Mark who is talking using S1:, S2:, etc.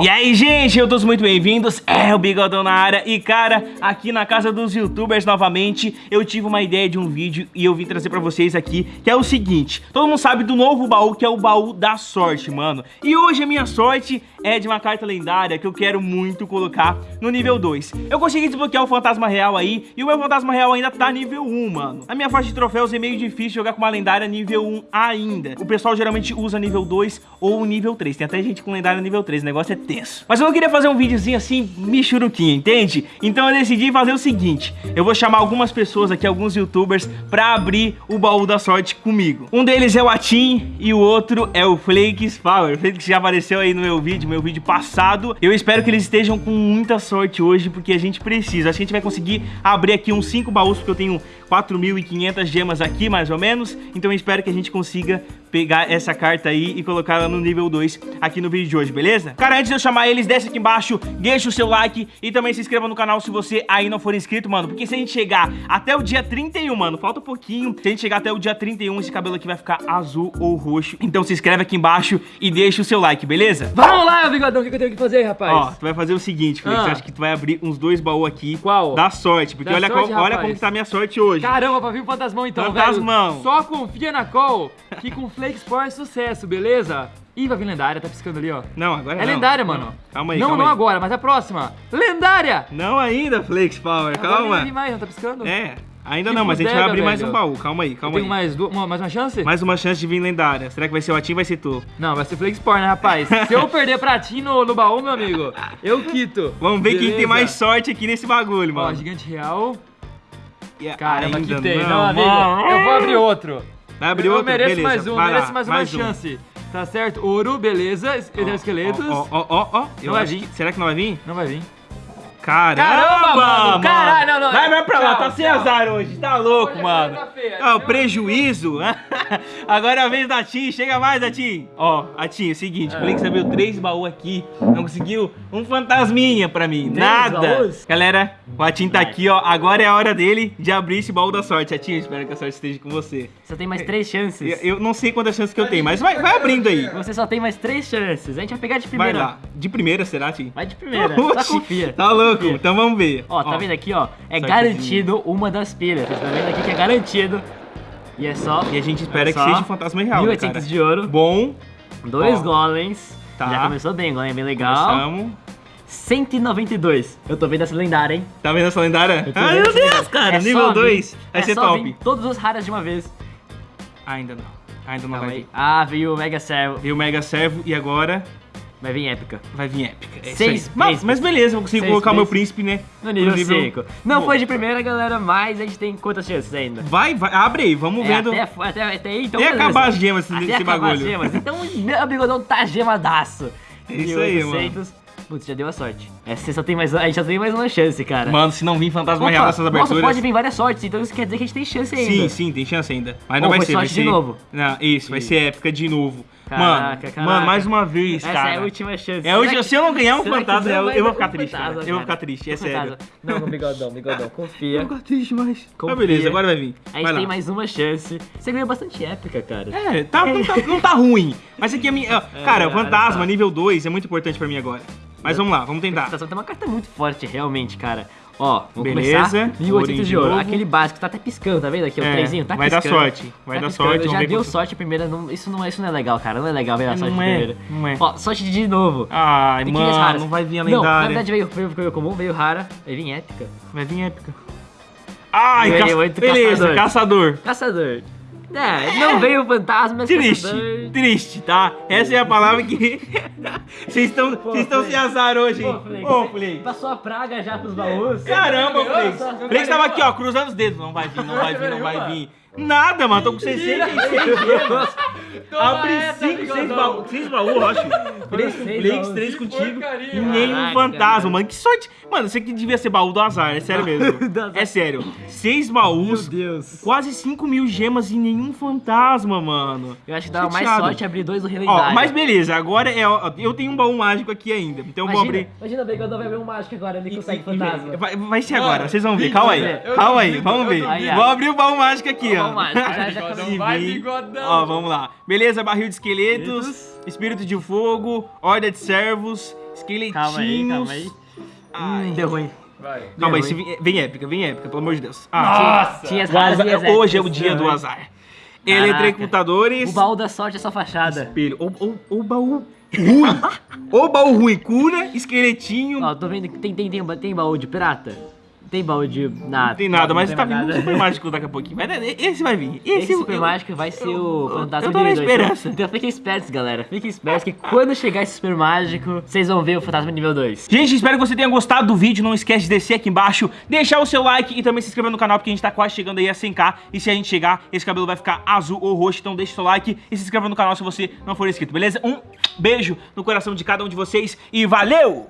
S1: E aí, gente, eu todos muito bem-vindos, é o Bigodão na área. E, cara, aqui na casa dos youtubers novamente Eu tive uma ideia de um vídeo e eu vim trazer pra vocês aqui Que é o seguinte, todo mundo sabe do novo baú, que é o baú da sorte, mano. E hoje a minha sorte é de uma carta lendária que eu quero muito colocar no nível 2 Eu consegui desbloquear o fantasma real aí E o meu fantasma real ainda tá nível 1, mano. A minha faixa de troféus é meio difícil jogar com uma lendária nível 1 ainda. O pessoal geralmente usa nível 2 ou nível 3 Tem até gente com lendária nível 3, o negócio é tenso. Mas eu queria fazer um videozinho assim, michuruquinho, entende? Então eu decidi fazer o seguinte, eu vou chamar algumas pessoas aqui, alguns youtubers, pra abrir o baú da sorte comigo. Um deles é o Atim e o outro é o Flakes Power. O Flakes já apareceu aí no meu vídeo, meu vídeo passado. Eu espero que eles estejam com muita sorte hoje, porque a gente precisa. Acho que a gente vai conseguir abrir aqui uns 5 baús, porque eu tenho 4.500 gemas aqui, mais ou menos. Então eu espero que a gente consiga pegar essa carta aí e colocar ela no nível 2 aqui no vídeo de hoje, beleza? Cara, antes de eu chamar eles, desce aqui embaixo, deixa o seu like e também se inscreva no canal se você aí não for inscrito, mano. Porque se a gente chegar até o dia 31, mano, falta um pouquinho. Se a gente chegar até o dia 31, esse cabelo aqui vai ficar azul ou roxo. Então se inscreve aqui embaixo e deixa o seu like, beleza?
S2: Vamos lá, bigodão, o que eu tenho que fazer, rapaz?
S1: Ó, tu vai fazer o seguinte, Felix,
S2: Ah.
S1: acho que tu vai abrir uns dois baús aqui.
S2: Qual?
S1: Da sorte, porque
S2: Da
S1: olha,
S2: sorte,
S1: qual- olha como que tá a minha sorte hoje.
S2: Caramba, pra vir o fantasmão então,
S1: Fantasmão.
S2: velho. Só confia na call, que com Flakes Power é sucesso, beleza? Ih, vai vir lendária, tá piscando ali, ó.
S1: Não, agora
S2: É
S1: não.
S2: lendária, mano.
S1: Calma aí,
S2: Não,
S1: calma
S2: não
S1: aí.
S2: agora, mas a próxima. Lendária!
S1: Não ainda, Flex Power,
S2: Agora
S1: calma.
S2: vir mais, não tá piscando?
S1: É, ainda
S2: Que
S1: não, mas a gente vai abrir mais
S2: velho.
S1: um baú. Calma aí, calma
S2: tenho
S1: aí.
S2: mais, du- uma, mais uma chance?
S1: Mais uma chance de vir lendária. Será que vai ser o Atim ou vai ser tu?
S2: Não, vai ser Power, né, rapaz? Se eu perder pra ti no, no baú, meu amigo, eu quito.
S1: Vamos ver quem tem
S2: Beleza?
S1: mais sorte aqui nesse bagulho,
S2: Ó,
S1: mano.
S2: gigante real.
S1: E
S2: Caramba,
S1: ainda
S2: que tem. Não,
S1: não,
S2: amigo,
S1: mano.
S2: eu vou abrir outro.
S1: Vai abrir
S2: eu
S1: outro?
S2: mereço
S1: Beleza,
S2: mais um,
S1: vai
S2: mereço
S1: lá,
S2: mais uma
S1: mais um.
S2: chance. Tá certo? Ouro, beleza.
S1: Ó,
S2: Esqueletos.
S1: Ó, ó, ó, ó. Eu
S2: vai
S1: acho
S2: vir.
S1: que- Será que não vai vir?
S2: Não vai vir.
S1: Caramba,
S2: Caramba, mano, caralho, não, não,
S1: Vai, vai pra lá,
S2: tchau,
S1: tá sem
S2: tchau.
S1: azar hoje, tá louco,
S2: Hoje a
S1: mano.
S2: feia.
S1: Ó, prejuízo. Agora é a vez da Tim, chega mais, Atim. Ó, Atim, é o seguinte, o Blink abriu três baús aqui, não conseguiu um fantasminha pra mim, nada.
S2: baús?
S1: Galera, o Atim tá aqui, ó, agora é a hora dele de abrir esse baú da sorte. Atim, eu espero que a sorte esteja com você.
S3: Só tem mais três chances.
S1: Eu, eu não sei quantas chances que eu tenho, mas vai, vai abrindo aí.
S3: Você só tem mais três chances. A gente vai pegar de
S1: Vai
S3: primeira.
S1: lá. De primeira, será, Atim?
S3: Vai de primeira.
S1: Oxi,
S3: Só confia.
S1: Tá louco,
S3: Confia.
S1: então vamos ver.
S3: Ó, tá vendo aqui, ó? É
S1: Sortezinho.
S3: garantido uma das pilhas. Você tá vendo aqui que é garantido. E é só
S1: E a gente espera que
S3: Só
S1: seja um fantasma real, né,
S3: 1.800
S1: cara?
S3: de ouro,
S1: Bom,
S3: dois
S1: Ó.
S3: golems.
S1: Tá.
S3: Já começou bem, golem bem legal.
S1: começamos.
S3: 192. Eu tô vendo essa lendária, hein?
S1: Tá vendo essa lendária? Ai, meu Deus, cara,
S3: É
S1: nível
S3: vir-
S1: 2. Vai
S3: é
S1: ser
S3: só
S1: top.
S3: vir todos os raras de uma vez.
S1: Ainda não. Ainda não
S3: Calma
S1: vai
S3: aí.
S1: vir.
S3: Ah, veio o Mega Servo.
S1: Veio o Mega Servo e agora
S3: Vai vir épica.
S1: vai vir épica. É
S3: Seis.
S1: Mas, mas beleza, eu consigo
S3: Seis
S1: colocar o meu príncipe, né?
S3: No nível
S1: No nível-
S3: 5. Não
S1: Bom.
S3: foi de primeira, galera, mas a gente tem quantas chances ainda?
S1: Vai, vai, abre aí, vamos
S3: É,
S1: vendo.
S3: até, até, até aí, então
S1: Até
S3: beleza.
S1: acabar as gemas
S3: Até
S1: desse
S3: acabar
S1: bagulho.
S3: as gemas. Então meu bigodão tá gemadaço.
S1: É isso aí, mano.
S3: 1800. Putz, já deu a sorte. É, você só tem mais, a gente só tem mais uma chance, cara.
S1: Mano, se não vir fantasma
S3: Opa,
S1: real nessas
S3: nossa,
S1: aberturas.
S3: pode vir várias sortes, então isso quer dizer que a gente tem chance ainda.
S1: Sim, sim, tem chance ainda. Mas não vai ser, vai
S3: de
S1: ser.
S3: novo?
S1: Não, isso, vai ser épica de novo.
S3: Caraca,
S1: mano,
S3: caraca.
S1: mano, mais uma vez,
S3: Essa
S1: cara.
S3: é a última chance.
S1: É hoje,
S3: Será
S1: se eu não ganhar um
S3: será que
S1: fantasma, eu, eu vou ficar
S3: um
S1: triste,
S3: fantasma,
S1: Eu vou ficar triste, é sério.
S3: Não, no bigodão, bigodão,
S1: Eu
S3: confia.
S1: vou ficar triste. Mas
S3: Confia.
S1: beleza, agora vai vir.
S3: A gente
S1: Vai lá.
S3: tem mais uma chance. Você ganhou bastante épica, cara.
S1: É, tá, não, tá, não tá ruim. Mas aqui a minha. ó, cara, fantasma
S3: só.
S1: nível 2 é muito importante pra mim agora. Mas vamos lá, vamos tentar.
S3: Tá tem uma carta muito forte, realmente, cara. Ó, vamos
S1: Beleza.
S3: começar. 1800
S1: Ourinho
S3: de ouro. Aquele básico tá até piscando, tá vendo aqui? O
S1: É,
S3: trezinho tá
S1: vai dar
S3: piscando.
S1: sorte, vai
S3: Tá
S1: dar
S3: piscando,
S1: sorte,
S3: Já deu
S1: quanto-
S3: sorte a primeira, não- isso, não é, isso não é legal, cara. Não é legal ver a sorte
S1: Não é,
S3: primeira.
S1: não é.
S3: Ó, sorte de novo.
S1: Ai, mano,
S3: raras.
S1: não vai vir a
S3: Não, na
S1: lendária.
S3: verdade veio, veio, veio comum, veio rara, vai vir épica.
S1: Vai vir épica. Ai,
S3: oito
S1: beleza,
S3: caçador.
S1: caçador.
S3: Caçador. É, não veio fantasma, mas
S1: Triste, triste, tá? Essa é a palavra que. Vocês estão sem azar hoje, hein? Ô,
S3: você
S1: Flake.
S3: Passou a praga já pros baús.
S1: Caramba,
S2: só-
S1: Flakes tava aqui, ó, cruzando os dedos. Não vai vir, não vai vir, não vai vir. Nada, mano, tô com 66 gemas. Abri
S2: essa,
S1: 5, 6
S2: bigodão.
S1: baús, 6 baús, Rocha. 3 com
S3: baús.
S1: 3
S2: Que
S1: contigo. E nenhum fantasma,
S3: mano.
S1: Que sorte. Mano, isso aqui devia ser baú do azar, é sério mesmo. É sério. 6 baús,
S3: Deus.
S1: quase 5 mil gemas e nenhum fantasma, mano.
S3: Eu acho que dava mais sorte abrir dois do
S1: Ó,
S3: relendário.
S1: mas beleza, agora é. ó, Eu tenho um baú mágico aqui ainda. Então eu vou
S3: Imagina,
S1: abrir.
S3: imagina bem quando vai abrir um mágico agora, ele consegue fantasma.
S1: Vai, vai ser agora, vocês vão ver. Calma aí.
S2: Eu
S1: Calma aí, vamos
S2: eu
S1: ver. Vou abrir o baú mágico aqui, ó.
S3: Já- já
S2: Bigodão,
S1: Se
S2: vai, bigodão.
S1: Ó, vamos lá. Beleza, barril de esqueletos, espírito de fogo, horda de servos, Esqueletinhos.
S3: Calma aí, calma aí. Hum, deu ruim.
S2: Vai.
S1: Calma aí,
S3: Deu
S1: se
S3: ruim.
S1: vem, vem épica, vem épica, pelo amor de Deus. Ah,
S2: Nossa!
S3: Tinha as
S1: o
S3: raras
S1: azar-
S3: e as
S1: hoje é o
S3: épicas.
S1: dia do azar. Eletrocutadores.
S3: O baú da sorte é só fachada.
S1: Espelho. O, o, o baú ruim. o baú ruim. Cura, esqueletinho.
S3: Ó, tô vendo que tem, tem, tem, tem baú de prata? Tem baú de nada.
S1: Não tem nada, mas tá vindo um super mágico daqui a pouquinho. Vai, esse vai vir. Esse,
S3: Esse super
S1: eu-
S3: mágico vai ser
S1: eu-
S3: o fantasma
S1: eu tô na
S3: nível 2.
S1: esperança.
S3: Então fiquem espertos, galera. Fiquem espertos que quando chegar esse super mágico, vocês vão ver o fantasma nível 2.
S1: Gente, espero que você tenha gostado do vídeo. Não esquece de descer aqui embaixo, deixar o seu like e também se inscrever no canal, porque a gente tá quase chegando aí a 100k. E se a gente chegar, esse cabelo vai ficar azul ou roxo. Então deixa o seu like e se inscreva no canal se você não for inscrito, beleza? Um beijo no coração de cada um de vocês e valeu!